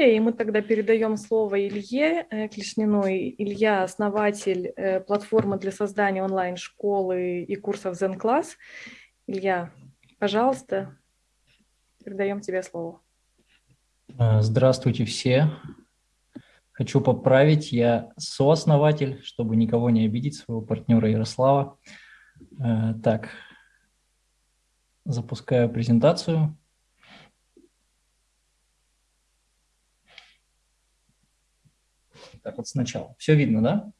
история, и мы тогда передаем слово Илье э, Клешнину. Илья – основатель э, платформы для создания онлайн-школы и курсов Zen Class. Илья, пожалуйста, передаем тебе слово. Э, здравствуйте все. Хочу поправить, я сооснователь, чтобы никого не обидеть, своего партнера Ярослава. Так, запускаю презентацию. Так вот сначала. Все видно, да?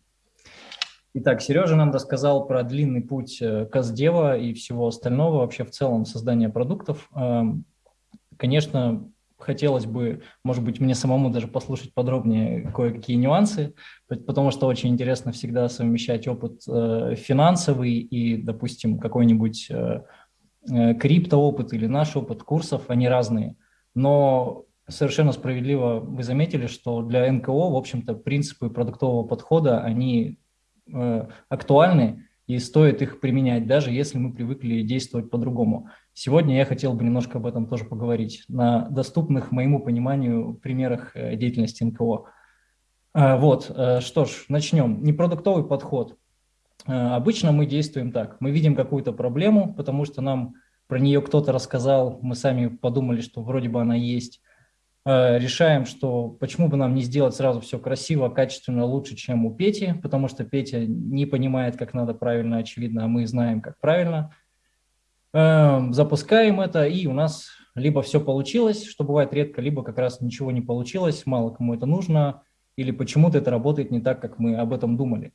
Итак, Сережа нам рассказал про длинный путь э, Каздева и всего остального, вообще в целом создания продуктов. Эм, конечно, хотелось бы, может быть, мне самому даже послушать подробнее кое-какие нюансы, потому что очень интересно всегда совмещать опыт э, финансовый и, допустим, какой-нибудь э, криптоопыт или наш опыт курсов, они разные. Но совершенно справедливо вы заметили, что для НКО, в общем-то, принципы продуктового подхода, они э, актуальны и стоит их применять, даже если мы привыкли действовать по-другому. Сегодня я хотел бы немножко об этом тоже поговорить на доступных моему пониманию примерах э, деятельности НКО. Э, вот, э, что ж, начнем. Непродуктовый подход. Обычно мы действуем так. Мы видим какую-то проблему, потому что нам про нее кто-то рассказал, мы сами подумали, что вроде бы она есть. Э, решаем, что почему бы нам не сделать сразу все красиво, качественно, лучше, чем у Пети, потому что Петя не понимает, как надо правильно, очевидно, а мы знаем, как правильно. Эм, запускаем это, и у нас либо все получилось, что бывает редко, либо как раз ничего не получилось, мало кому это нужно, или почему-то это работает не так, как мы об этом думали.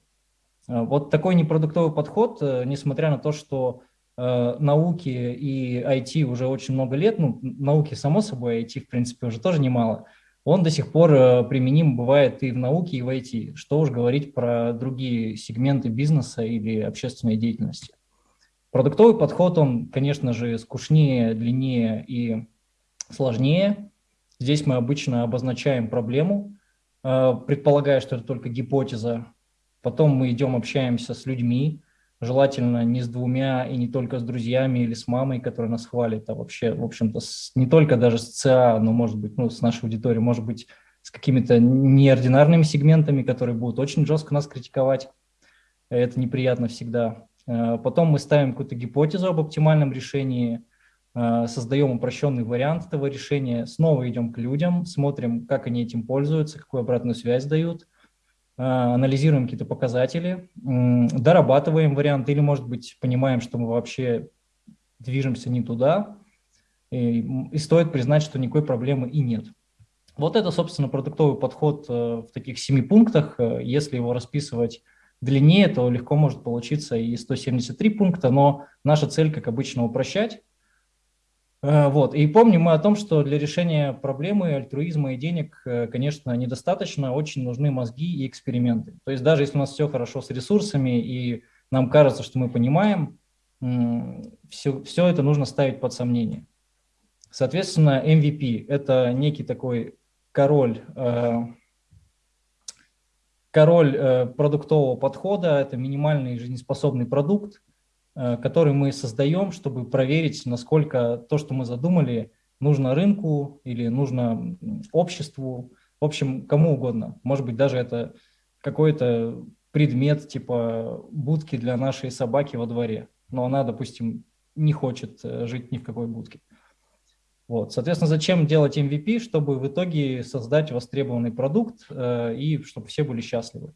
Э, вот такой непродуктовый подход, э, несмотря на то, что науки и IT уже очень много лет, ну, науки само собой, IT в принципе уже тоже немало, он до сих пор э, применим бывает и в науке, и в IT. Что уж говорить про другие сегменты бизнеса или общественной деятельности. Продуктовый подход, он, конечно же, скучнее, длиннее и сложнее. Здесь мы обычно обозначаем проблему, э, предполагая, что это только гипотеза. Потом мы идем, общаемся с людьми, желательно не с двумя и не только с друзьями или с мамой, которая нас хвалит, а вообще, в общем-то, не только даже с ЦА, но, может быть, ну, с нашей аудиторией, может быть, с какими-то неординарными сегментами, которые будут очень жестко нас критиковать. Это неприятно всегда. Э, потом мы ставим какую-то гипотезу об оптимальном решении, э, создаем упрощенный вариант этого решения, снова идем к людям, смотрим, как они этим пользуются, какую обратную связь дают – анализируем какие-то показатели, дорабатываем вариант или, может быть, понимаем, что мы вообще движемся не туда, и, и стоит признать, что никакой проблемы и нет. Вот это, собственно, продуктовый подход э, в таких семи пунктах. Э, если его расписывать длиннее, то легко может получиться и 173 пункта, но наша цель, как обычно, упрощать. Э, вот. И помним мы о том, что для решения проблемы альтруизма и денег, э, конечно, недостаточно, очень нужны мозги и эксперименты. То есть даже если у нас все хорошо с ресурсами и нам кажется, что мы понимаем, все, все это нужно ставить под сомнение. Соответственно, MVP – это некий такой король, э, король продуктового подхода, это минимальный жизнеспособный продукт, который мы создаем, чтобы проверить, насколько то, что мы задумали, нужно рынку или нужно обществу, в общем, кому угодно. Может быть, даже это какой-то предмет типа будки для нашей собаки во дворе, но она, допустим, не хочет э, жить ни в какой будке. Вот. Соответственно, зачем делать MVP? Чтобы в итоге создать востребованный продукт э, и чтобы все были счастливы.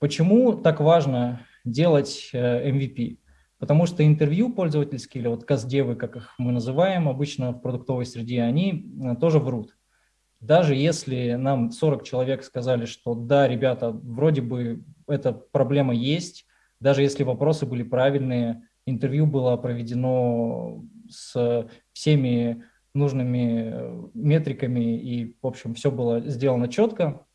Почему так важно делать MVP? Потому что интервью пользовательские, или вот каздевы, как их мы называем обычно в продуктовой среде, они э, тоже врут. Даже если нам 40 человек сказали, что да, ребята, вроде бы эта проблема есть, даже если вопросы были правильные, интервью было проведено с всеми нужными э, метриками и, в общем, все было сделано четко,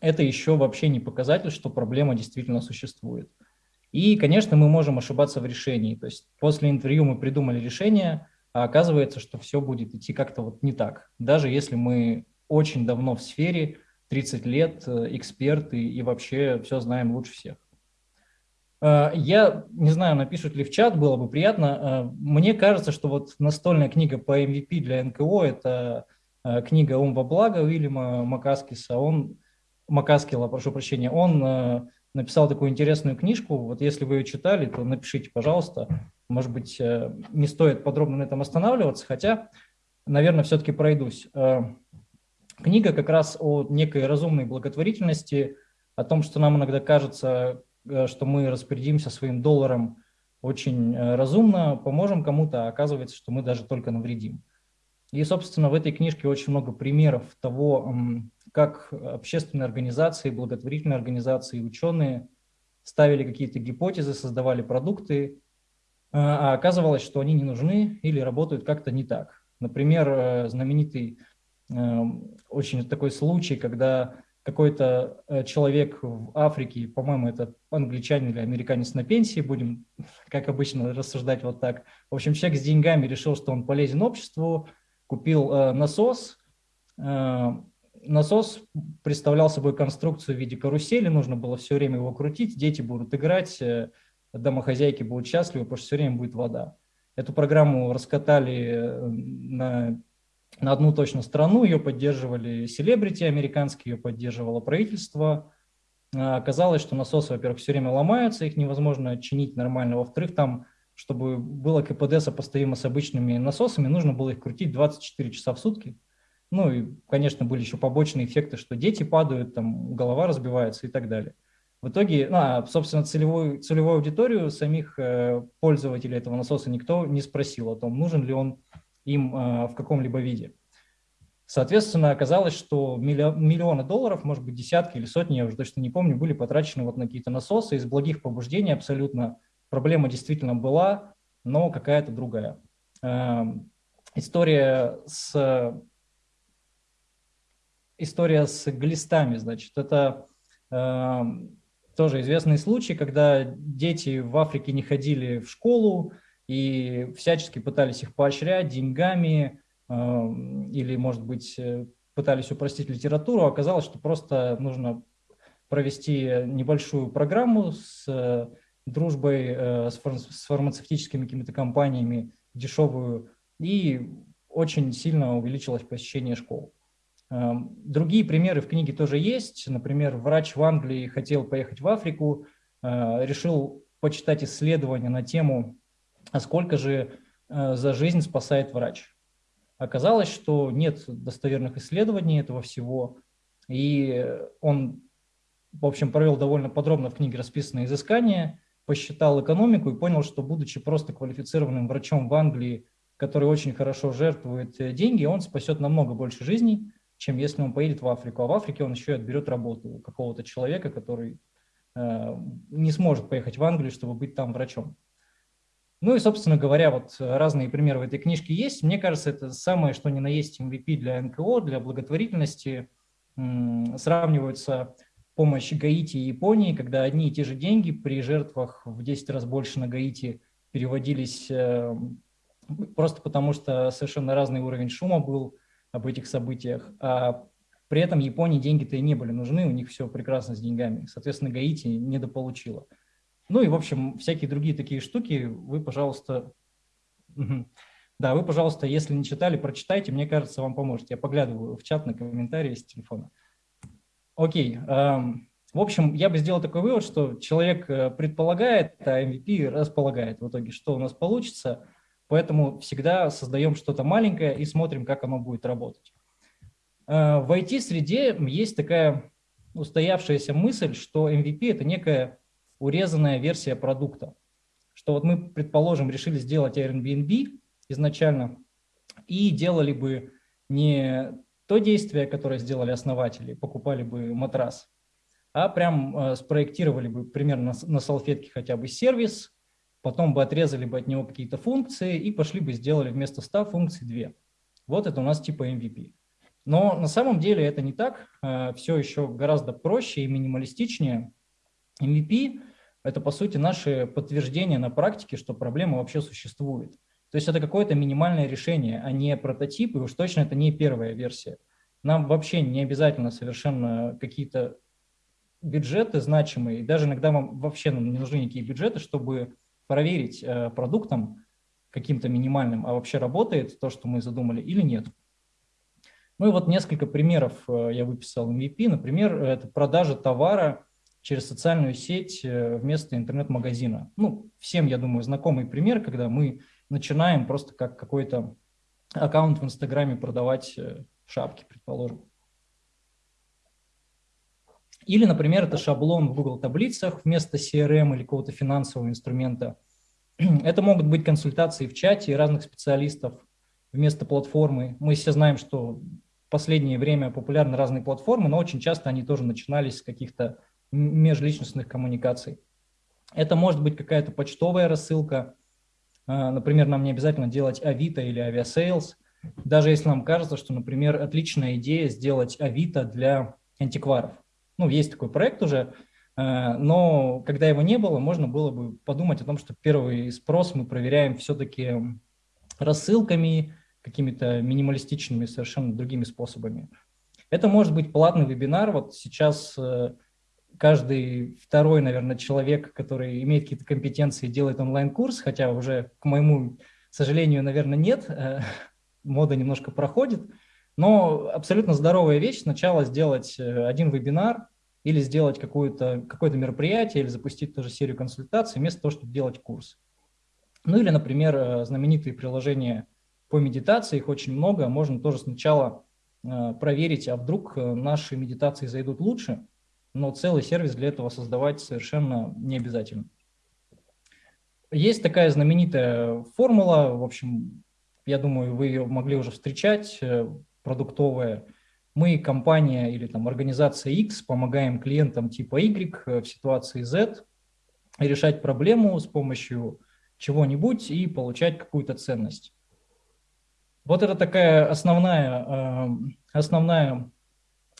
это еще вообще не показатель, что проблема действительно существует. И, конечно, мы можем ошибаться в решении. То есть после интервью мы придумали решение, а оказывается, что все будет идти как-то вот не так. Даже если мы очень давно в сфере, 30 лет, э, эксперты и вообще все знаем лучше всех. Э, я не знаю, напишут ли в чат, было бы приятно. Э, мне кажется, что вот настольная книга по MVP для НКО – это книга «Ум во благо» Уильяма Макаскиса. Он, Макаскила, прошу прощения, он написал такую интересную книжку. Вот если вы ее читали, то напишите, пожалуйста. Может быть, не стоит подробно на этом останавливаться, хотя, наверное, все-таки пройдусь. Книга как раз о некой разумной благотворительности, о том, что нам иногда кажется, э, что мы распорядимся своим долларом очень э, разумно, поможем кому-то, а оказывается, что мы даже только навредим. И, собственно, в этой книжке очень много примеров того, как общественные организации, благотворительные организации, ученые ставили какие-то гипотезы, создавали продукты, э, а оказывалось, что они не нужны или работают как-то не так. Например, знаменитый Эм, очень такой случай, когда какой-то э, человек в Африке, по-моему, это англичанин или американец на пенсии, будем, как обычно, рассуждать вот так. В общем, человек с деньгами решил, что он полезен обществу, купил э, насос. Э, насос представлял собой конструкцию в виде карусели, нужно было все время его крутить, дети будут играть, э, домохозяйки будут счастливы, потому что все время будет вода. Эту программу раскатали э, на на одну точно страну, ее поддерживали селебрити американские, ее поддерживало правительство. А, оказалось, что насосы, во-первых, все время ломаются, их невозможно чинить нормально. Во-вторых, там, чтобы было КПД сопоставимо с обычными насосами, нужно было их крутить 24 часа в сутки. Ну и, конечно, были еще побочные эффекты, что дети падают, там голова разбивается и так далее. В итоге, ну, а, собственно, целевую, целевую аудиторию самих э, пользователей этого насоса никто не спросил о том, нужен ли он им а, в каком-либо виде. Соответственно, оказалось, что миллионы долларов, может быть, десятки или сотни, я уже точно не помню, были потрачены вот на какие-то насосы из благих побуждений абсолютно. Проблема действительно была, но какая-то другая. Эм, история с, история с глистами, значит, это эм, тоже известный случай, когда дети в Африке не ходили в школу, и всячески пытались их поощрять деньгами или, может быть, э, пытались упростить литературу. Оказалось, что просто нужно провести небольшую программу с э, дружбой э, с фармацевтическими какими-то компаниями, дешевую, и очень сильно увеличилось посещение школ. Другие примеры в книге тоже есть. Например, врач в Англии хотел поехать в Африку, решил почитать исследования на тему а сколько же э, за жизнь спасает врач. Оказалось, что нет достоверных исследований этого всего, и он, в общем, провел довольно подробно в книге расписанные изыскания, посчитал экономику и понял, что, будучи просто квалифицированным врачом в Англии, который очень хорошо жертвует э, деньги, он спасет намного больше жизней, чем если он поедет в Африку. А в Африке он еще и отберет работу какого-то человека, который э, не сможет поехать в Англию, чтобы быть там врачом. Ну и, собственно говоря, вот разные примеры в этой книжке есть. Мне кажется, это самое, что ни на есть MVP для НКО, для благотворительности. Сравниваются помощь Гаити и Японии, когда одни и те же деньги при жертвах в 10 раз больше на Гаити переводились э, просто потому, что совершенно разный уровень шума был об этих событиях. А при этом Японии деньги-то и не были нужны, у них все прекрасно с деньгами. Соответственно, Гаити недополучила. Ну и, в общем, всякие другие такие штуки вы, пожалуйста, да, вы, пожалуйста, если не читали, прочитайте, мне кажется, вам поможет. Я поглядываю в чат на комментарии с телефона. Окей. В общем, я бы сделал такой вывод, что человек э, предполагает, а MVP располагает в итоге, что у нас получится. Поэтому всегда создаем что-то маленькое и смотрим, как оно будет работать. Э, в IT-среде есть такая устоявшаяся мысль, что MVP – это некая урезанная версия продукта. Что вот мы, предположим, решили сделать Airbnb изначально и делали бы не то действие, которое сделали основатели, покупали бы матрас, а прям э, спроектировали бы примерно на салфетке хотя бы сервис, потом бы отрезали бы от него какие-то функции и пошли бы сделали вместо 100 функций 2. Вот это у нас типа MVP. Но на самом деле это не так, э, все еще гораздо проще и минималистичнее. MVP это, по сути, наше подтверждение на практике, что проблема вообще существует. То есть это какое-то минимальное решение, а не прототип, и уж точно это не первая версия. Нам вообще не обязательно совершенно какие-то бюджеты значимые, и даже иногда вам вообще не нужны никакие бюджеты, чтобы проверить э, продуктом каким-то минимальным, а вообще работает то, что мы задумали или нет. Ну и вот несколько примеров я выписал MVP. Например, это продажа товара через социальную сеть вместо интернет-магазина. Ну, всем, я думаю, знакомый пример, когда мы начинаем просто как какой-то аккаунт в Инстаграме продавать шапки, предположим. Или, например, это шаблон в Google таблицах вместо CRM или какого-то финансового инструмента. Это могут быть консультации в чате разных специалистов вместо платформы. Мы все знаем, что в последнее время популярны разные платформы, но очень часто они тоже начинались с каких-то межличностных коммуникаций. Это может быть какая-то почтовая рассылка. А, например, нам не обязательно делать Авито или Aviasales. Даже если нам кажется, что, например, отличная идея сделать Авито для антикваров. Ну, есть такой проект уже, э, но когда его не было, можно было бы подумать о том, что первый спрос мы проверяем все-таки рассылками, какими-то минималистичными, совершенно другими способами. Это может быть платный вебинар. Вот сейчас э, каждый второй, наверное, человек, который имеет какие-то компетенции, делает онлайн-курс, хотя уже, к моему сожалению, наверное, нет, э, мода немножко проходит. Но абсолютно здоровая вещь сначала сделать э, один вебинар или сделать какое-то какое мероприятие, или запустить тоже серию консультаций, вместо того, чтобы делать курс. Ну или, например, э, знаменитые приложения по медитации, их очень много, можно тоже сначала э, проверить, а вдруг наши медитации зайдут лучше, но целый сервис для этого создавать совершенно не обязательно. Есть такая знаменитая формула, в общем, я думаю, вы ее могли уже встречать, продуктовая. Мы, компания или там организация X, помогаем клиентам типа Y э, в ситуации Z решать проблему с помощью чего-нибудь и получать какую-то ценность. Вот это такая основная, э, основная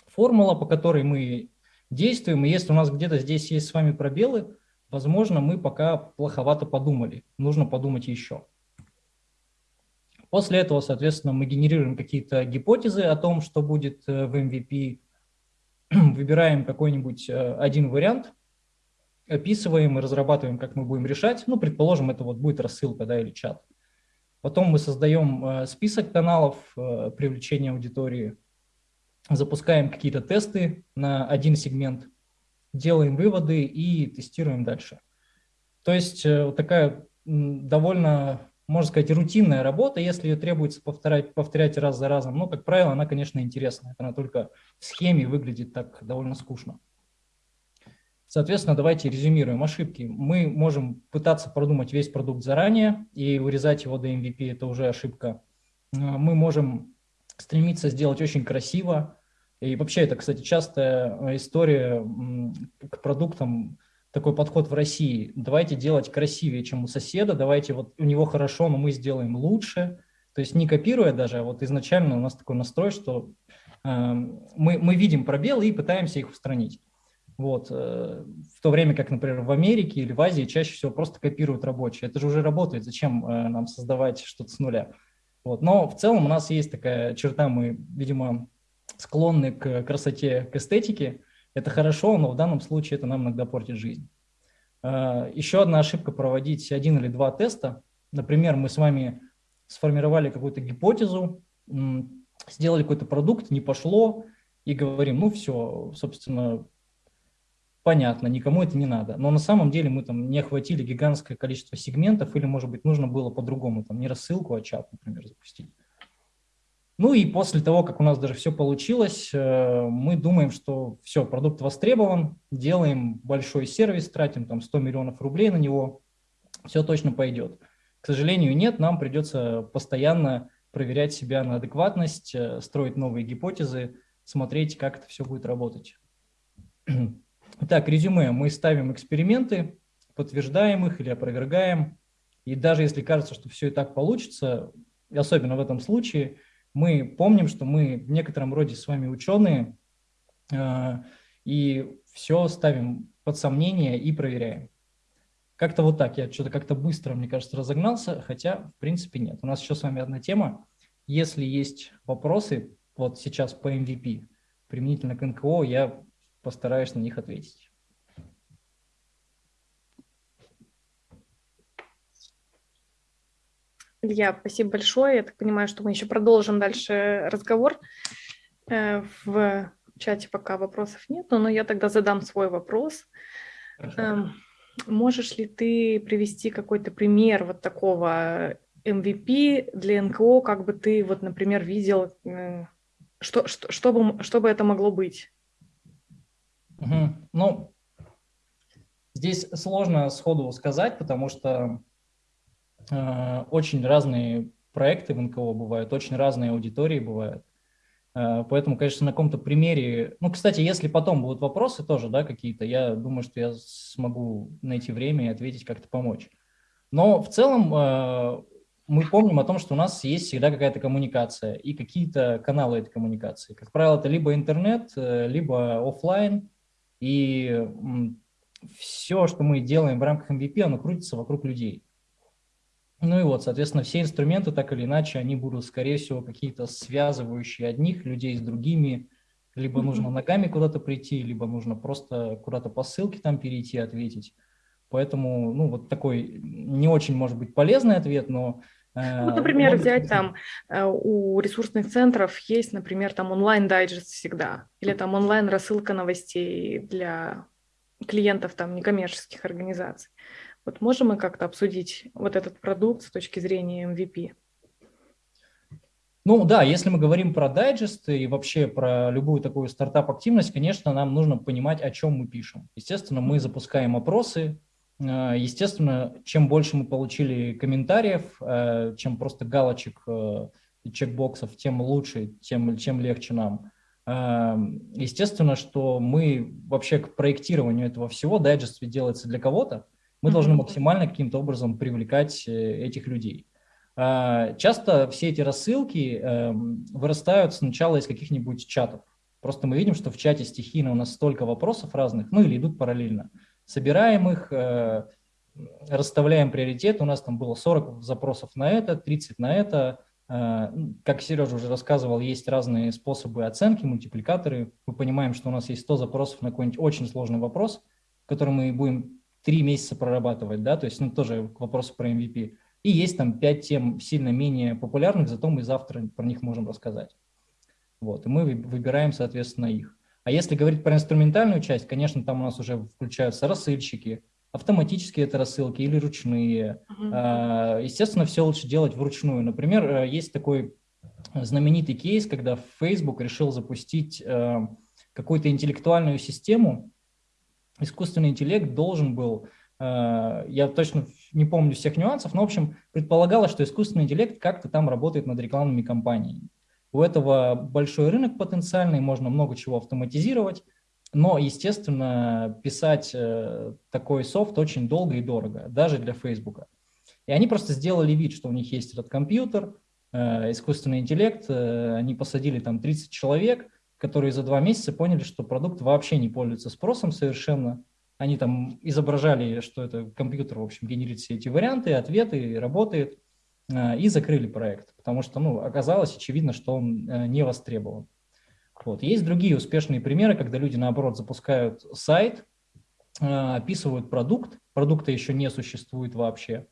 формула, по которой мы действуем. И если у нас где-то здесь есть с вами пробелы, возможно, мы пока плоховато подумали. Нужно подумать еще. После этого, соответственно, мы генерируем какие-то гипотезы о том, что будет э, в MVP, выбираем какой-нибудь э, один вариант, описываем и разрабатываем, как мы будем решать. Ну, предположим, это вот будет рассылка да, или чат. Потом мы создаем э, список каналов привлечения аудитории, запускаем какие-то тесты на один сегмент, делаем выводы и тестируем дальше. То есть вот такая довольно можно сказать, рутинная работа, если ее требуется повторять, повторять раз за разом. Но, как правило, она, конечно, интересная. Она только в схеме выглядит так довольно скучно. Соответственно, давайте резюмируем ошибки. Мы можем пытаться продумать весь продукт заранее и урезать его до MVP – это уже ошибка. Мы можем стремиться сделать очень красиво. И вообще это, кстати, частая история к продуктам такой подход в России. Давайте делать красивее, чем у соседа, давайте вот у него хорошо, но мы сделаем лучше. То есть не копируя даже, а вот изначально у нас такой настрой, что э, мы, мы видим пробелы и пытаемся их устранить. Вот. Э, в то время как, например, в Америке или в Азии чаще всего просто копируют рабочие. Это же уже работает, зачем э, нам создавать что-то с нуля? Вот. Но в целом у нас есть такая черта, мы, видимо, склонны к красоте, к эстетике, это хорошо, но в данном случае это нам иногда портит жизнь. А, еще одна ошибка – проводить один или два теста. Например, мы с вами сформировали какую-то гипотезу, сделали какой-то продукт, не пошло, и говорим, ну все, собственно, понятно, никому это не надо. Но на самом деле мы там не охватили гигантское количество сегментов, или, может быть, нужно было по-другому, там не рассылку, а чат, например, запустить. Ну и после того, как у нас даже все получилось, э, мы думаем, что все, продукт востребован, делаем большой сервис, тратим там 100 миллионов рублей на него, все точно пойдет. К сожалению, нет, нам придется постоянно проверять себя на адекватность, э, строить новые гипотезы, смотреть, как это все будет работать. Итак, резюме. Мы ставим эксперименты, подтверждаем их или опровергаем. И даже если кажется, что все и так получится, особенно в этом случае – мы помним, что мы в некотором роде с вами ученые, э, и все ставим под сомнение и проверяем. Как-то вот так. Я что-то как-то быстро, мне кажется, разогнался, хотя, в принципе, нет. У нас еще с вами одна тема. Если есть вопросы, вот сейчас по MVP, применительно к НКО, я постараюсь на них ответить. Илья, спасибо большое. Я так понимаю, что мы еще продолжим дальше разговор. Э, в чате пока вопросов нет, но я тогда задам свой вопрос. Хорошо. Эм, можешь ли ты привести какой-то пример вот такого MVP для НКО, как бы ты, вот, например, видел, э, что, что, что, бы, что бы это могло быть? Угу. Ну, здесь сложно сходу сказать, потому что очень разные проекты в НКО бывают, очень разные аудитории бывают. Э, поэтому, конечно, на каком-то примере... Ну, кстати, если потом будут вопросы тоже, да, какие-то, я думаю, что я смогу найти время и ответить, как-то помочь. Но в целом э, мы помним о том, что у нас есть всегда какая-то коммуникация и какие-то каналы этой коммуникации. Как правило, это либо интернет, э, либо офлайн. И все, что мы делаем в рамках MVP, оно крутится вокруг людей. Ну и вот, соответственно, все инструменты, так или иначе, они будут, скорее всего, какие-то связывающие одних людей с другими. Либо нужно ногами куда-то прийти, либо нужно просто куда-то по ссылке там перейти, ответить. Поэтому, ну, вот такой не очень, может быть, полезный ответ, но... Э, ну, например, взять там э, у ресурсных центров есть, например, там онлайн-дайджест всегда, или там онлайн-рассылка новостей для клиентов там некоммерческих организаций. Вот можем мы как-то обсудить вот этот продукт с точки зрения MVP? Ну да, если мы говорим про дайджесты и вообще про любую такую стартап-активность, конечно, нам нужно понимать, о чем мы пишем. Естественно, мы запускаем опросы, э, Естественно, чем больше мы получили комментариев, э, чем просто галочек э, и чекбоксов, тем лучше, тем, чем легче нам. Естественно, что мы вообще к проектированию этого всего, дайджест делается для кого-то, мы должны максимально каким-то образом привлекать э, этих людей. А, часто все эти рассылки эм, вырастают сначала из каких-нибудь чатов. Просто мы видим, что в чате стихийно у нас столько вопросов разных, ну или идут параллельно. Собираем их, э, расставляем приоритет. У нас там было 40 запросов на это, 30 на это. Э, как Сережа уже рассказывал, есть разные способы оценки, мультипликаторы. Мы понимаем, что у нас есть 100 запросов на какой-нибудь очень сложный вопрос, который мы будем три месяца прорабатывать, да, то есть ну, тоже к вопросу про MVP. И есть там пять тем сильно менее популярных, зато мы завтра про них можем рассказать. Вот, и мы выбираем, соответственно, их. А если говорить про инструментальную часть, конечно, там у нас уже включаются рассыльщики, автоматические это рассылки или ручные. Uh-huh. Естественно, все лучше делать вручную. Например, э, есть такой знаменитый кейс, когда Facebook решил запустить э, какую-то интеллектуальную систему, искусственный интеллект должен был, э, я точно не помню всех нюансов, но, в общем, предполагалось, что искусственный интеллект как-то там работает над рекламными кампаниями. У этого большой рынок потенциальный, можно много чего автоматизировать, но, естественно, писать э, такой софт очень долго и дорого, даже для Facebook. И они просто сделали вид, что у них есть этот компьютер, э, искусственный интеллект, они посадили там 30 человек, которые за два месяца поняли, что продукт вообще не пользуется спросом совершенно. Они там изображали, что это компьютер, в общем, генерит все эти варианты, ответы, работает, э, и закрыли проект, потому что, ну, оказалось очевидно, что он э, не востребован. Вот. Есть другие успешные примеры, когда люди, наоборот, запускают сайт, э, описывают продукт, продукта еще не существует вообще,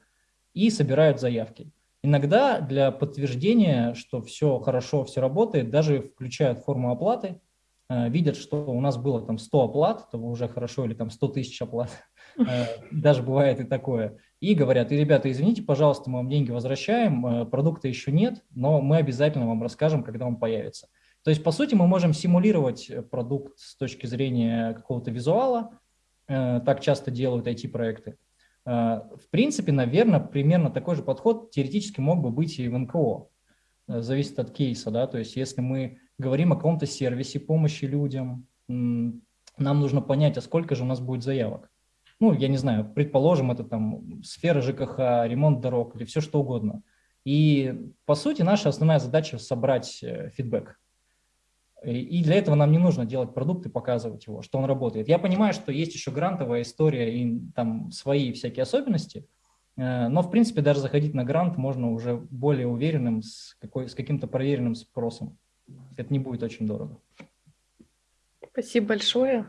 и собирают заявки. Иногда для подтверждения, что все хорошо, все работает, даже включают форму оплаты, э, видят, что у нас было там 100 оплат, то уже хорошо, или там 100 тысяч оплат, э, даже бывает и такое, и говорят, и, ребята, извините, пожалуйста, мы вам деньги возвращаем, э, продукта еще нет, но мы обязательно вам расскажем, когда он появится. То есть, по сути, мы можем симулировать продукт с точки зрения какого-то визуала, так часто делают IT-проекты, в принципе, наверное, примерно такой же подход теоретически мог бы быть и в НКО. Э, зависит от кейса, да, то есть если мы говорим о каком-то сервисе помощи людям, нам нужно понять, а сколько же у нас будет заявок. Ну, я не знаю, предположим, это там сфера ЖКХ, ремонт дорог или все что угодно. И, по сути, наша основная задача – собрать э, фидбэк. И для этого нам не нужно делать продукт и показывать его, что он работает. Я понимаю, что есть еще грантовая история и там свои всякие особенности, э, но, в принципе, даже заходить на грант можно уже более уверенным, с, какой, с каким-то проверенным спросом. Это не будет очень дорого. Спасибо большое.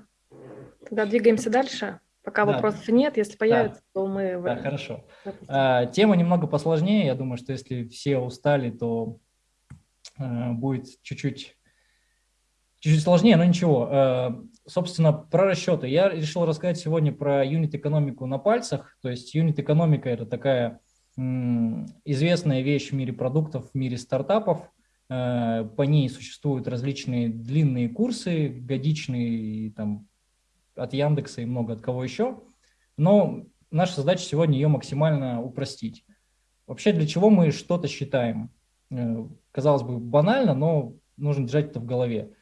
Тогда двигаемся дальше. Пока да. вопросов нет, если появится, да. то мы... Да, хорошо. А, тема немного посложнее. Я думаю, что если все устали, то а, будет чуть-чуть чуть-чуть сложнее, но ничего. Собственно, про расчеты. Я решил рассказать сегодня про юнит-экономику на пальцах. То есть юнит-экономика – это такая известная вещь в мире продуктов, в мире стартапов. По ней существуют различные длинные курсы, годичные, там, от Яндекса и много от кого еще. Но наша задача сегодня ее максимально упростить. Вообще, для чего мы что-то считаем? Э, казалось бы, банально, но нужно держать это в голове.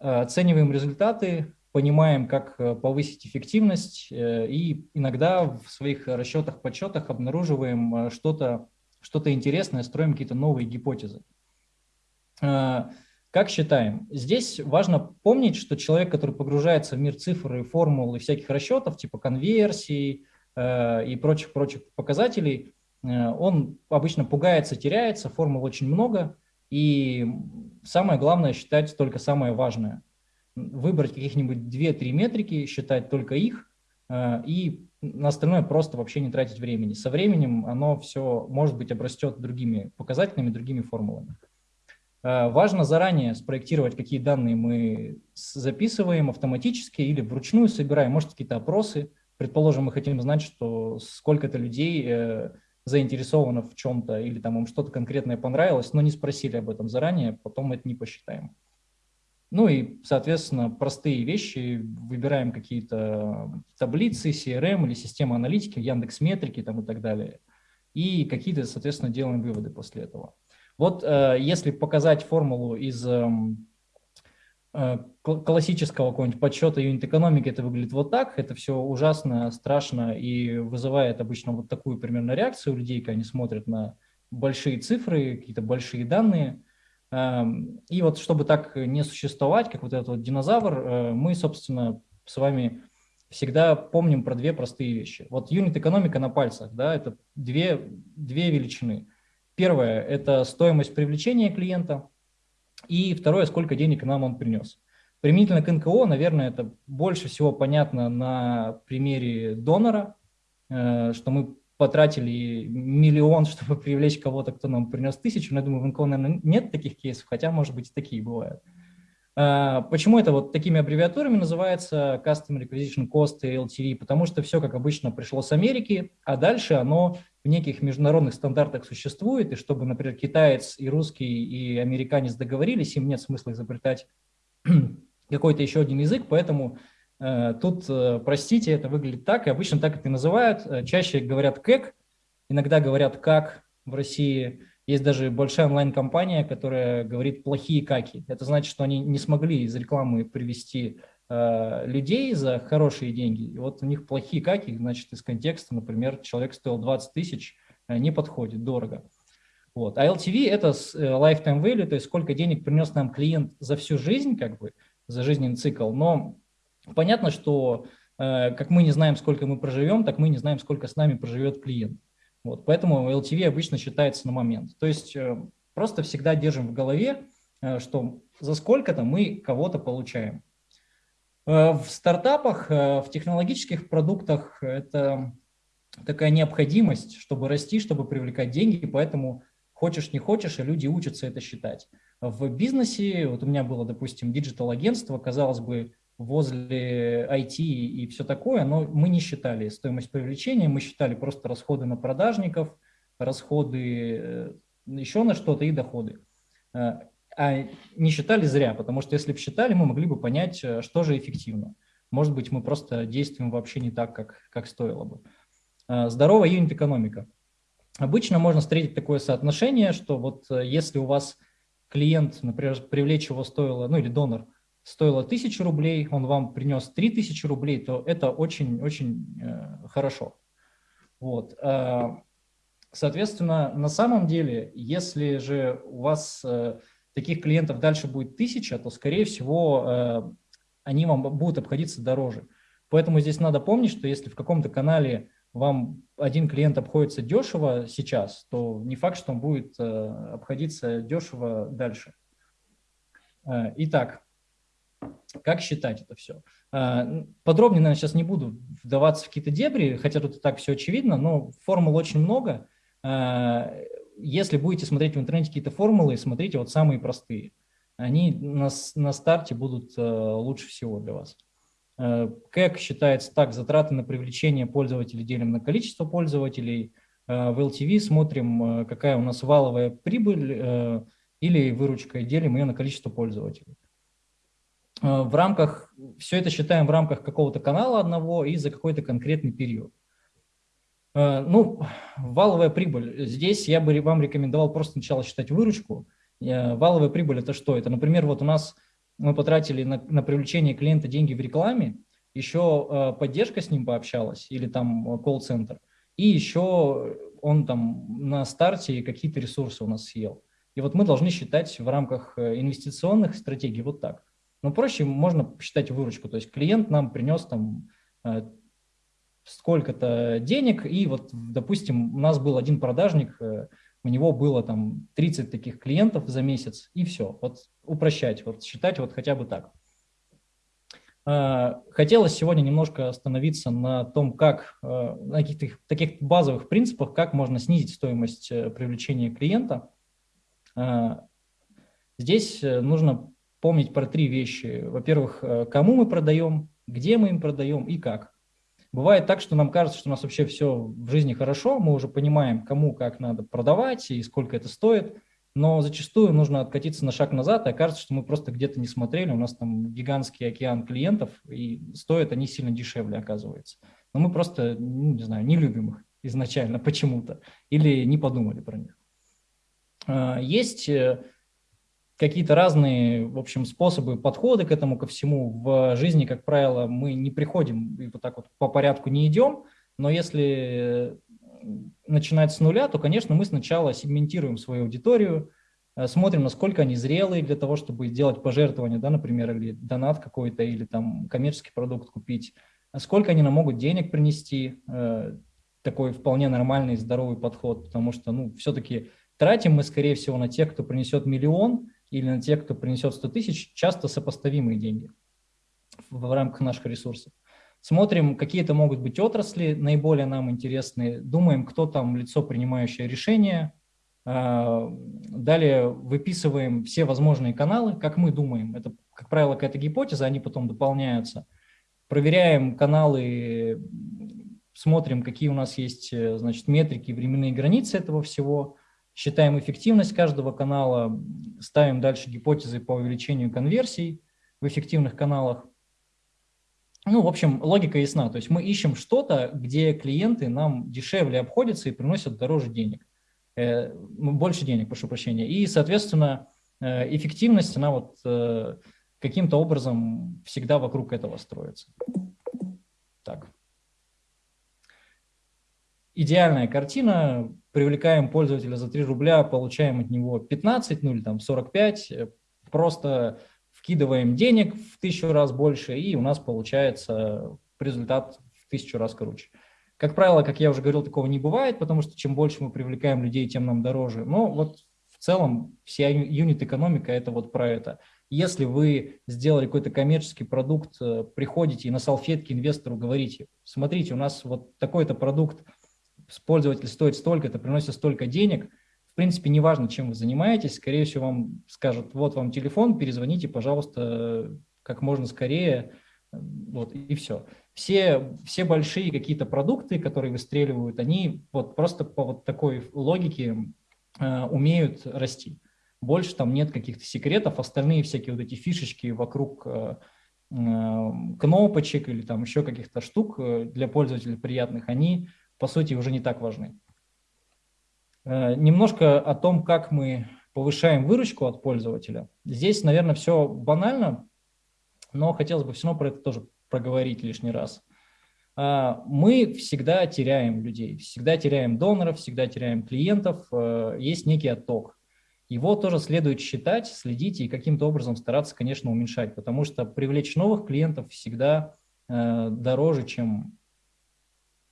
Э, оцениваем результаты, понимаем, как э, повысить эффективность, и иногда в своих расчетах, подсчетах обнаруживаем что-то что, -то, интересное, строим какие-то новые гипотезы. Как считаем? Здесь важно помнить, что человек, который погружается в мир цифр и формул и всяких расчетов, типа конверсий э, и прочих-прочих показателей, э, он обычно пугается, теряется, формул очень много, и самое главное считать только самое важное. Выбрать каких-нибудь 2-3 метрики, считать только их, э, и на остальное просто вообще не тратить времени. Со временем оно все, может быть, обрастет другими показателями, другими формулами. Э, важно заранее спроектировать, какие данные мы записываем автоматически или вручную собираем, может, какие-то опросы. Предположим, мы хотим знать, что сколько-то людей э, заинтересовано в чем-то или там им что-то конкретное понравилось, но не спросили об этом заранее, потом это не посчитаем. Ну и, соответственно, простые вещи, выбираем какие-то таблицы, CRM или системы аналитики, Яндекс Метрики там и так далее. И какие-то, соответственно, делаем выводы после этого. Вот э, если показать формулу из эм, э, классического какого-нибудь подсчета юнит-экономики, это выглядит вот так, это все ужасно, страшно и вызывает обычно вот такую примерно реакцию у людей, когда они смотрят на большие цифры, какие-то большие данные. Эм, и вот чтобы так не существовать, как вот этот вот динозавр, э, мы, собственно, с вами всегда помним про две простые вещи. Вот юнит-экономика на пальцах, да, это две, две величины – Первое – это стоимость привлечения клиента, и второе – сколько денег нам он принес. Применительно к НКО, наверное, это больше всего понятно на примере донора, э, что мы потратили миллион, чтобы привлечь кого-то, кто нам принес тысячу. Но я думаю, в НКО, наверное, нет таких кейсов, хотя, может быть, такие бывают. А, почему это вот такими аббревиатурами называется Customer Acquisition Cost и LTV? Потому что все, как обычно, пришло с Америки, а дальше оно в неких международных стандартах существует, и чтобы, например, китаец и русский и американец договорились, им нет смысла изобретать какой-то еще один язык, поэтому э, тут, э, простите, это выглядит так, и обычно так это и называют. Э, чаще говорят «кэк», иногда говорят «как» в России – есть даже большая онлайн-компания, которая говорит плохие каки. Это значит, что они не смогли из рекламы привести э, людей за хорошие деньги. И вот у них плохие каки, значит, из контекста, например, человек стоил 20 тысяч, э, не подходит, дорого. Вот. А LTV – это э, lifetime value, то есть сколько денег принес нам клиент за всю жизнь, как бы, за жизненный цикл. Но понятно, что э, как мы не знаем, сколько мы проживем, так мы не знаем, сколько с нами проживет клиент. Вот, поэтому LTV обычно считается на момент. То есть э, просто всегда держим в голове, э, что за сколько-то мы кого-то получаем. Э, в стартапах, в технологических продуктах это такая необходимость, чтобы расти, чтобы привлекать деньги, поэтому хочешь не хочешь, и люди учатся это считать. В бизнесе, вот у меня было, допустим, digital-агентство, казалось бы, возле IT и все такое, но мы не считали стоимость привлечения, мы считали просто расходы на продажников, расходы э, еще на что-то и доходы. Э, а не считали зря, потому что если бы считали, мы могли бы понять, э, что же эффективно. Может быть, мы просто действуем вообще не так, как, как стоило бы. Здоровая юнит-экономика. Обычно можно встретить такое соотношение, что вот если у вас клиент, например, привлечь его стоило, ну или донор – стоило 1000 рублей, он вам принес 3000 рублей, то это очень-очень э, хорошо. Вот. Э, соответственно, на самом деле, если же у вас э, таких клиентов дальше будет 1000, то, скорее всего, э, они вам будут обходиться дороже. Поэтому здесь надо помнить, что если в каком-то канале вам один клиент обходится дешево сейчас, то не факт, что он будет обходиться дешево дальше. Итак, как считать это все? А, подробнее, наверное, сейчас не буду вдаваться в какие-то дебри, хотя тут и так все очевидно, но формул очень много. А, если будете смотреть в интернете какие-то формулы, смотрите вот самые простые. они на, на старте будут лучше всего для вас. КЭК считается так, затраты на привлечение пользователей делим на количество пользователей. В LTV смотрим, какая у нас валовая прибыль или выручка, делим ее на количество пользователей. В рамках, все это считаем в рамках какого-то канала одного и за какой-то конкретный период. Ну, валовая прибыль. Здесь я бы вам рекомендовал просто сначала считать выручку. Валовая прибыль – это что? Это, например, вот у нас мы потратили на, на привлечение клиента деньги в рекламе, еще э, поддержка с ним пообщалась или там э, колл-центр, и еще он там на старте какие-то ресурсы у нас съел. И вот мы должны считать в рамках э, инвестиционных стратегий вот так. Но проще можно посчитать выручку, то есть клиент нам принес там сколько-то денег, и вот, допустим, у нас был один продажник, у него было там 30 таких клиентов за месяц, и все. Вот упрощать, вот считать вот хотя бы так. А, хотелось сегодня немножко остановиться на том, как, на каких-то таких базовых принципах, как можно снизить стоимость э, привлечения клиента. Здесь э, нужно помнить про три вещи. Во-первых, э, кому мы продаем, где мы им продаем и как. Бывает так, что нам кажется, что у нас вообще все в жизни хорошо, мы уже понимаем, кому как надо продавать и сколько это стоит, но зачастую нужно откатиться на шаг назад, и окажется, что мы просто где-то не смотрели, у нас там гигантский океан клиентов, и стоят они сильно дешевле, оказывается. Но мы просто, ну, не знаю, не любим их изначально почему-то, или не подумали про них. А, есть э, какие-то разные, в общем, способы, подходы к этому, ко всему. В жизни, как правило, мы не приходим и вот так вот по порядку не идем, но если начинать с нуля, то, конечно, мы сначала сегментируем свою аудиторию, э, смотрим, насколько они зрелые для того, чтобы сделать пожертвование, да, например, или донат какой-то, или там коммерческий продукт купить, сколько они нам могут денег принести, э, такой вполне нормальный, здоровый подход, потому что, ну, все-таки тратим мы, скорее всего, на тех, кто принесет миллион, или на тех, кто принесет 100 тысяч, часто сопоставимые деньги в рамках наших ресурсов. Смотрим, какие это могут быть отрасли, наиболее нам интересные, думаем, кто там лицо, принимающее решение, а, далее выписываем все возможные каналы, как мы думаем. Это, как правило, какая-то гипотеза, они потом дополняются. Проверяем каналы, смотрим, какие у нас есть э, значит, метрики, временные границы этого всего считаем эффективность каждого канала, ставим дальше гипотезы по увеличению конверсий в эффективных каналах. Ну, в общем, логика ясна. То есть мы ищем что-то, где клиенты нам дешевле обходятся и приносят дороже денег. Э, ну, больше денег, прошу прощения. И, соответственно, э, эффективность, она вот э, каким-то образом всегда вокруг этого строится. Так. Идеальная картина привлекаем пользователя за 3 рубля, получаем от него 15, ну или там 45, э, просто вкидываем денег в тысячу раз больше, и у нас получается результат в тысячу раз круче. Как правило, как я уже говорил, такого не бывает, потому что чем больше мы привлекаем людей, тем нам дороже. Но вот в целом вся юнит-экономика – это вот про это. Если вы сделали какой-то коммерческий продукт, э, приходите и на салфетке инвестору говорите, смотрите, у нас вот такой-то продукт – пользователь стоит столько, это приносит столько денег, в принципе, неважно, чем вы занимаетесь, скорее всего, вам скажут, вот вам телефон, перезвоните, пожалуйста, как можно скорее, вот, и все. Все, все большие какие-то продукты, которые выстреливают, они вот просто по вот такой логике э, умеют расти. Больше там нет каких-то секретов, остальные всякие вот эти фишечки вокруг э, э, кнопочек или там еще каких-то штук э, для пользователей приятных, они по сути, уже не так важны. Э, немножко о том, как мы повышаем выручку от пользователя. Здесь, наверное, все банально, но хотелось бы все равно про это тоже проговорить лишний раз. Э, мы всегда теряем людей, всегда теряем доноров, всегда теряем клиентов, э, есть некий отток. Его тоже следует считать, следить и каким-то образом стараться, конечно, уменьшать, потому что привлечь новых клиентов всегда дороже, чем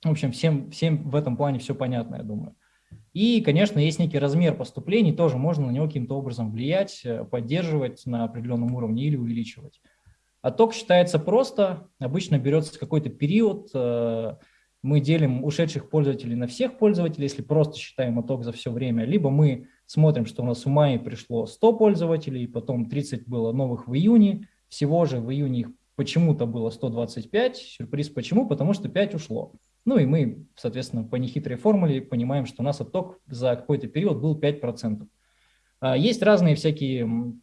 в общем, всем, всем в этом плане все понятно, я думаю. И, конечно, есть некий размер поступлений, тоже можно на него каким-то образом влиять, э, поддерживать на определенном уровне или увеличивать. Отток считается просто, обычно берется какой-то период, э, мы делим ушедших пользователей на всех пользователей, если просто считаем отток за все время, либо мы смотрим, что у нас в мае пришло 100 пользователей, потом 30 было новых в июне, всего же в июне их почему-то было 125, сюрприз почему, потому что 5 ушло. Ну и мы, соответственно, по нехитрой формуле понимаем, что у нас отток за какой-то период был 5%. А, есть разные всякие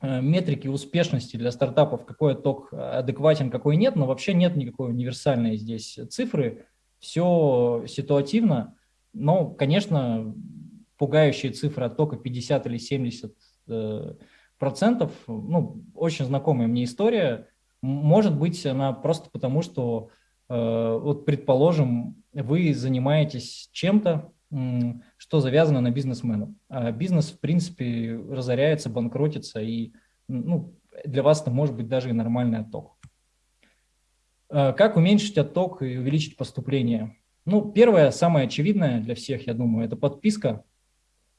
э, метрики успешности для стартапов, какой отток адекватен, какой нет, но вообще нет никакой универсальной здесь цифры все ситуативно, но, конечно, пугающие цифры оттока 50 или 70 э, процентов, ну, очень знакомая мне история, может быть, она просто потому, что, э, вот, предположим, вы занимаетесь чем-то, что завязано на бизнесменов. А бизнес, в принципе, разоряется, банкротится, и ну, для вас это может быть даже и нормальный отток. Э, как уменьшить отток и увеличить поступление? Ну, первое, самое очевидное для всех, я думаю, это подписка.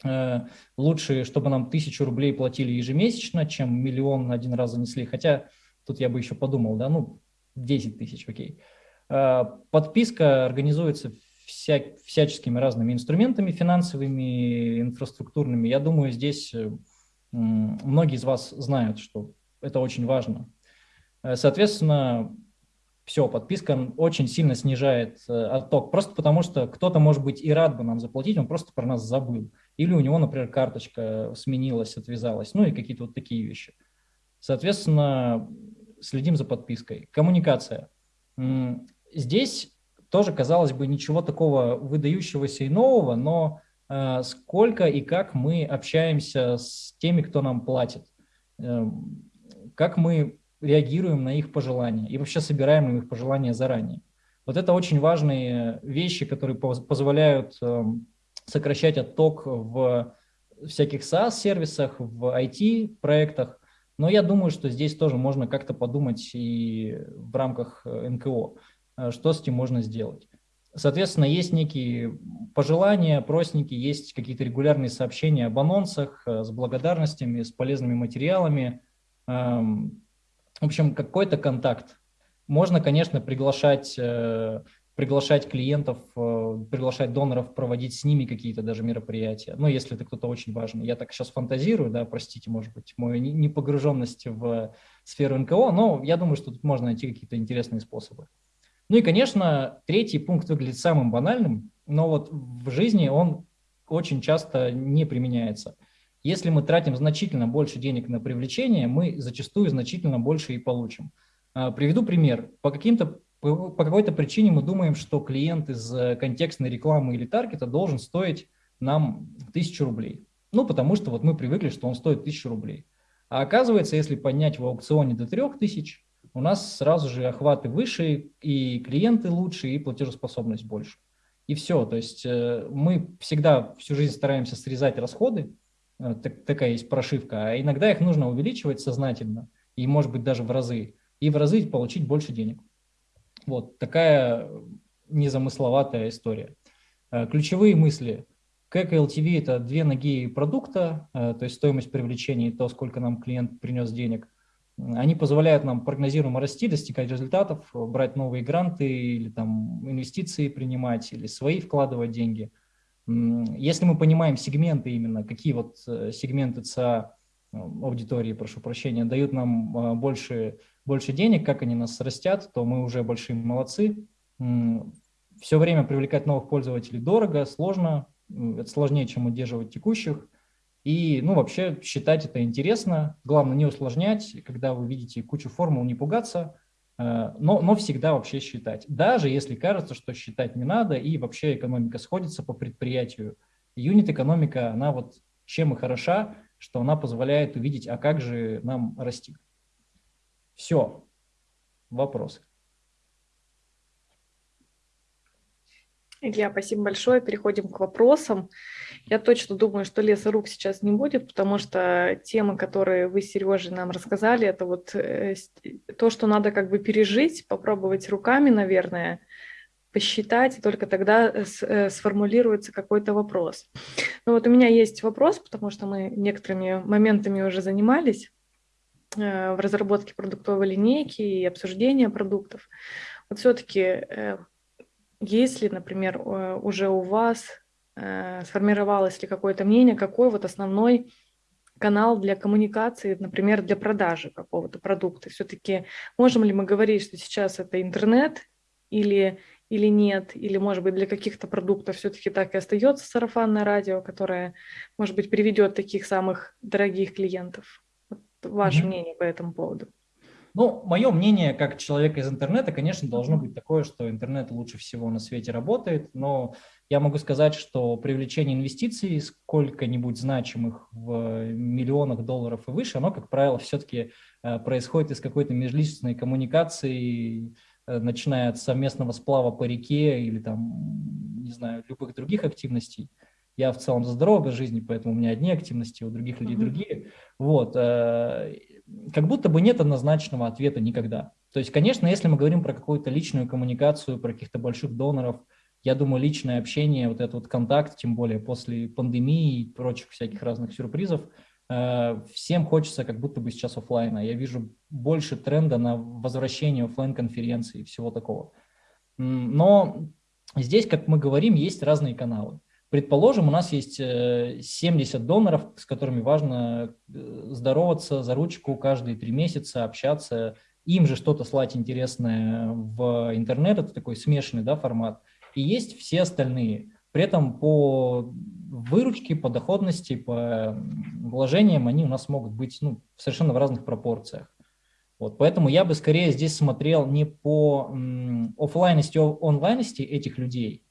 Э, лучше, чтобы нам тысячу рублей платили ежемесячно, чем миллион один раз занесли. Хотя тут я бы еще подумал, да, ну, 10 тысяч, окей. Э, подписка организуется вся, всяческими разными инструментами финансовыми, инфраструктурными. Я думаю, здесь многие из вас знают, что это очень важно. Соответственно, все, подписка очень сильно снижает э, отток, просто потому что кто-то, может быть, и рад бы нам заплатить, он просто про нас забыл. Или у него, например, карточка сменилась, отвязалась, ну и какие-то вот такие вещи. Соответственно, следим за подпиской. Коммуникация. Здесь тоже, казалось бы, ничего такого выдающегося и нового, но э, сколько и как мы общаемся с теми, кто нам платит, э, как мы реагируем на их пожелания и вообще собираем их пожелания заранее. Вот это очень важные вещи, которые позволяют эм, сокращать отток в всяких SaaS-сервисах, в IT-проектах. Но я думаю, что здесь тоже можно как-то подумать и в рамках э, НКО, э, что с этим можно сделать. Соответственно, есть некие пожелания, опросники, есть какие-то регулярные сообщения об анонсах э, с благодарностями, с полезными материалами. Эм, в общем, какой-то контакт. Можно, конечно, приглашать, э, приглашать клиентов, э, приглашать доноров, проводить с ними какие-то даже мероприятия. Ну, если это кто-то очень важный. Я так сейчас фантазирую, да, простите, может быть, мою непогруженность в сферу НКО, но я думаю, что тут можно найти какие-то интересные способы. Ну и, конечно, третий пункт выглядит самым банальным, но вот в жизни он очень часто не применяется – если мы тратим значительно больше денег на привлечение, мы зачастую значительно больше и получим. А, приведу пример. По, каким-то, по какой-то причине мы думаем, что клиент из э, контекстной рекламы или таргета должен стоить нам 1000 рублей. Ну, потому что вот мы привыкли, что он стоит 1000 рублей. А оказывается, если поднять в аукционе до 3000, у нас сразу же охваты выше, и клиенты лучше, и платежеспособность больше. И все. То есть э, мы всегда всю жизнь стараемся срезать расходы, Э, так, такая есть прошивка, а иногда их нужно увеличивать сознательно, и может быть даже в разы, и в разы получить больше денег. Вот такая незамысловатая история. Э, ключевые мысли. КЭК и LTV – это две ноги продукта, то есть стоимость привлечения и то, сколько нам клиент принес денег. Они позволяют нам прогнозируемо расти, достигать результатов, брать новые гранты или там инвестиции принимать, или свои вкладывать деньги – если мы понимаем сегменты именно, какие вот э, сегменты ЦА э, аудитории, прошу прощения, дают нам э, больше, больше денег, как они нас растят, то мы уже большие молодцы. Все время привлекать новых пользователей дорого, сложно, это сложнее, чем удерживать текущих. И, ну, вообще считать это интересно. Главное не усложнять, когда вы видите кучу формул, не пугаться, Э, но, но всегда вообще считать. Даже если кажется, что считать не надо, и вообще экономика сходится по предприятию. Юнит-экономика, она вот чем и хороша, что она позволяет увидеть, а как же нам расти. Все. Вопросы. Илья, спасибо большое. Переходим к вопросам. Я точно думаю, что леса рук сейчас не будет, потому что темы, которые вы, Сережа, нам рассказали, это вот э, то, что надо как бы пережить, попробовать руками, наверное, посчитать, и только тогда э, э, сформулируется какой-то вопрос. Ну вот у меня есть вопрос, потому что мы некоторыми моментами уже занимались в разработке продуктовой линейки и обсуждения продуктов. Вот все-таки есть ли, например, уже у вас сформировалось ли какое-то мнение, какой вот основной канал для коммуникации, например, для продажи какого-то продукта. Все-таки можем ли мы говорить, что сейчас это интернет или, или нет, или, может быть, для каких-то продуктов все-таки так и остается сарафанное радио, которое, может быть, приведет таких самых дорогих клиентов? Вот ваше mm-hmm. мнение по этому поводу. Ну, мое мнение как человека из интернета, конечно, должно быть такое, что интернет лучше всего на свете работает, но я могу сказать, что привлечение инвестиций сколько-нибудь значимых в миллионах долларов и выше, оно, как правило, все-таки э, происходит из какой-то межличностной коммуникации, э, начиная от совместного сплава по реке или там, не знаю, любых других активностей. Я в целом за здоровый образ жизни, поэтому у меня одни активности, у других людей другие. Вот. Как будто бы нет однозначного ответа никогда. То есть, конечно, если мы говорим про какую-то личную коммуникацию, про каких-то больших доноров, я думаю, личное общение, вот этот вот контакт, тем более после пандемии и прочих всяких разных сюрпризов, э, всем хочется как будто бы сейчас офлайна. Я вижу больше тренда на возвращение офлайн конференции и всего такого. Но здесь, как мы говорим, есть разные каналы. Предположим, у нас есть 70 э, доноров, с которыми важно э, здороваться за ручку каждые три месяца, общаться, им же что-то слать интересное в интернет, это такой смешанный да, формат. И есть все остальные. При этом по выручке, по доходности, по вложениям они у нас могут быть ну, совершенно в разных пропорциях. Вот, поэтому я бы скорее здесь смотрел не по офлайности, онлайности этих людей,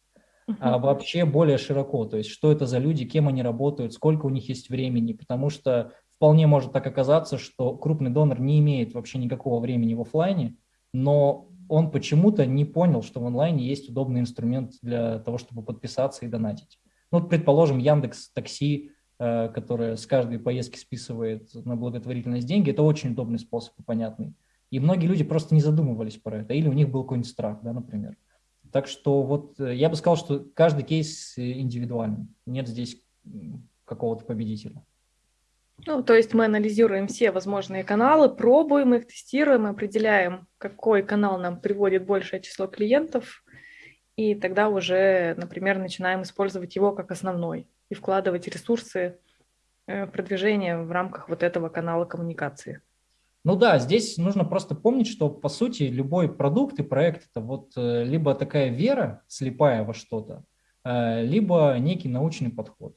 а вообще более широко, то есть что это за люди, кем они работают, сколько у них есть времени, потому что вполне может так оказаться, что крупный донор не имеет вообще никакого времени в офлайне, но он почему-то не понял, что в онлайне есть удобный инструмент для того, чтобы подписаться и донатить. Ну, предположим, Яндекс Такси, э, которая с каждой поездки списывает на благотворительность деньги, это очень удобный способ и понятный. И многие люди просто не задумывались про это, или у них был какой-нибудь страх, да, например. Так что вот э, я бы сказал, что каждый кейс э, индивидуальный. Нет здесь какого-то победителя. Ну, то есть мы анализируем все возможные каналы, пробуем их, тестируем, определяем, какой канал нам приводит большее число клиентов, и тогда уже, например, начинаем использовать его как основной и вкладывать ресурсы э, в продвижение в рамках вот этого канала коммуникации. Ну да, здесь нужно просто помнить, что по сути любой продукт и проект это вот э, либо такая вера слепая во что-то, э, либо некий научный подход.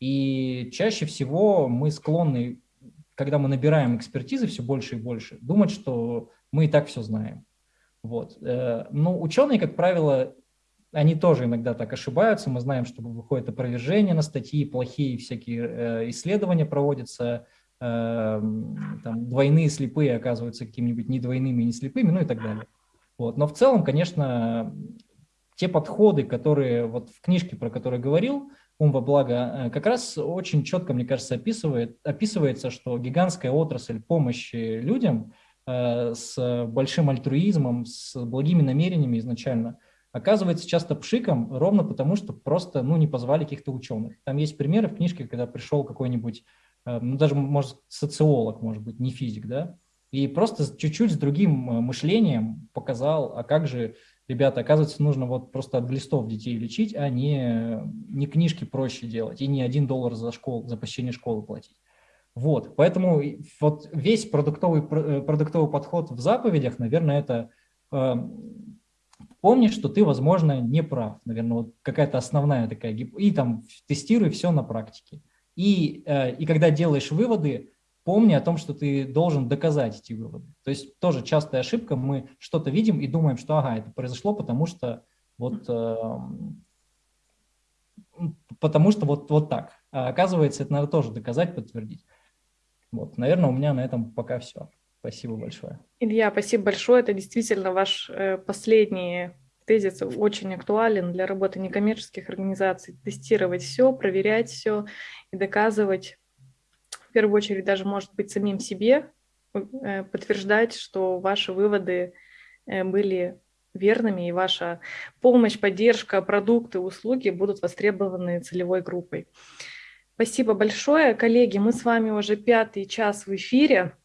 И чаще всего мы склонны, когда мы набираем экспертизы все больше и больше, думать, что мы и так все знаем. Вот. Э, но ученые, как правило, они тоже иногда так ошибаются. Мы знаем, что выходит опровержение на статьи, плохие всякие исследования проводятся, там, двойные слепые оказываются какими-нибудь не двойными, не слепыми, ну и так далее. Вот. Но в целом, конечно, те подходы, которые вот в книжке, про которую говорил, ум во благо, э, как раз очень четко, мне кажется, описывает, описывается, что гигантская отрасль помощи людям э, с большим альтруизмом, с благими намерениями изначально, оказывается часто пшиком, ровно потому, что просто ну, не позвали каких-то ученых. Там есть примеры в книжке, когда пришел какой-нибудь ну, даже, может, социолог, может быть, не физик, да, и просто чуть-чуть с другим э, мышлением показал, а как же, ребята, оказывается, нужно вот просто от глистов детей лечить, а не, не книжки проще делать, и не один доллар за, школу, за посещение школы платить. Вот, поэтому вот весь продуктовый, э, продуктовый подход в заповедях, наверное, это э, помни, что ты, возможно, не прав, наверное, вот какая-то основная такая, и там тестируй все на практике. И, э, и когда делаешь выводы, помни о том, что ты должен доказать эти выводы. То есть тоже частая ошибка, мы что-то видим и думаем, что ага, это произошло, потому что вот, эм, потому что вот, вот так. А оказывается, это надо тоже доказать, подтвердить. Вот, наверное, у меня на этом пока все. Спасибо большое. Илья, спасибо большое. Это действительно ваш э, последний тезис очень актуален для работы некоммерческих организаций. Тестировать все, проверять все и доказывать, в первую очередь, даже, может быть, самим себе, э, подтверждать, что ваши выводы э, были верными, и ваша помощь, поддержка, продукты, услуги будут востребованы целевой группой. Спасибо большое. Коллеги, мы с вами уже пятый час в эфире.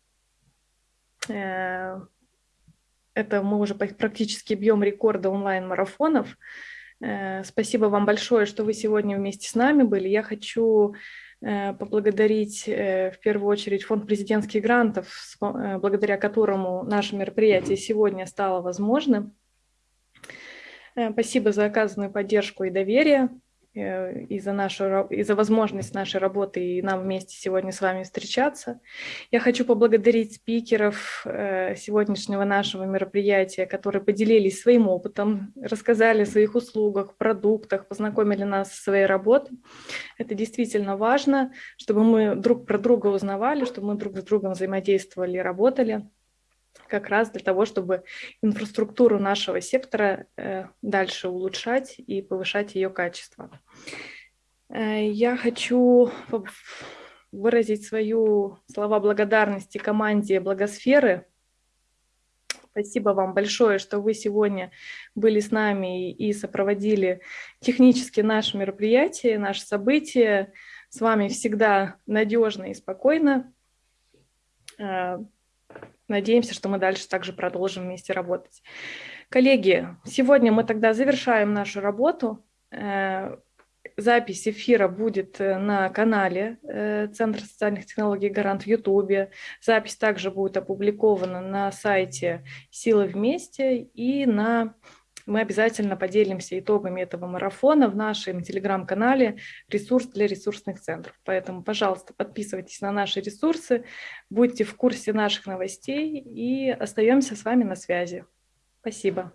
Э, Это мы уже практически бьем рекорды онлайн-марафонов. Спасибо вам большое, что вы сегодня вместе с нами были. Я хочу поблагодарить в первую очередь фонд президентских грантов, благодаря которому наше мероприятие сегодня стало возможным. Спасибо за оказанную поддержку и доверие. Э, и за, нашу, и за возможность нашей работы и нам вместе сегодня с вами встречаться. Я хочу поблагодарить спикеров э, сегодняшнего нашего мероприятия, которые поделились своим опытом, рассказали о своих услугах, продуктах, познакомили нас со своей работой. Это действительно важно, чтобы мы друг про друга узнавали, чтобы мы друг с другом взаимодействовали и работали как раз для того, чтобы инфраструктуру нашего сектора э, дальше улучшать и повышать ее качество. Э, я хочу выразить свою слова благодарности команде Благосферы. Спасибо вам большое, что вы сегодня были с нами и сопроводили технически наше мероприятие, наше событие. С вами всегда надежно и спокойно. Надеемся, что мы дальше также продолжим вместе работать. Коллеги, сегодня мы тогда завершаем нашу работу. Э, запись эфира будет э, на канале э, Центра социальных технологий «Гарант» в Ютубе. Запись также будет опубликована на сайте «Силы вместе» и на мы обязательно поделимся итогами этого марафона в нашем телеграм-канале «Ресурс для ресурсных центров». Поэтому, пожалуйста, подписывайтесь на наши ресурсы, будьте в курсе наших новостей и остаемся с вами на связи. Спасибо.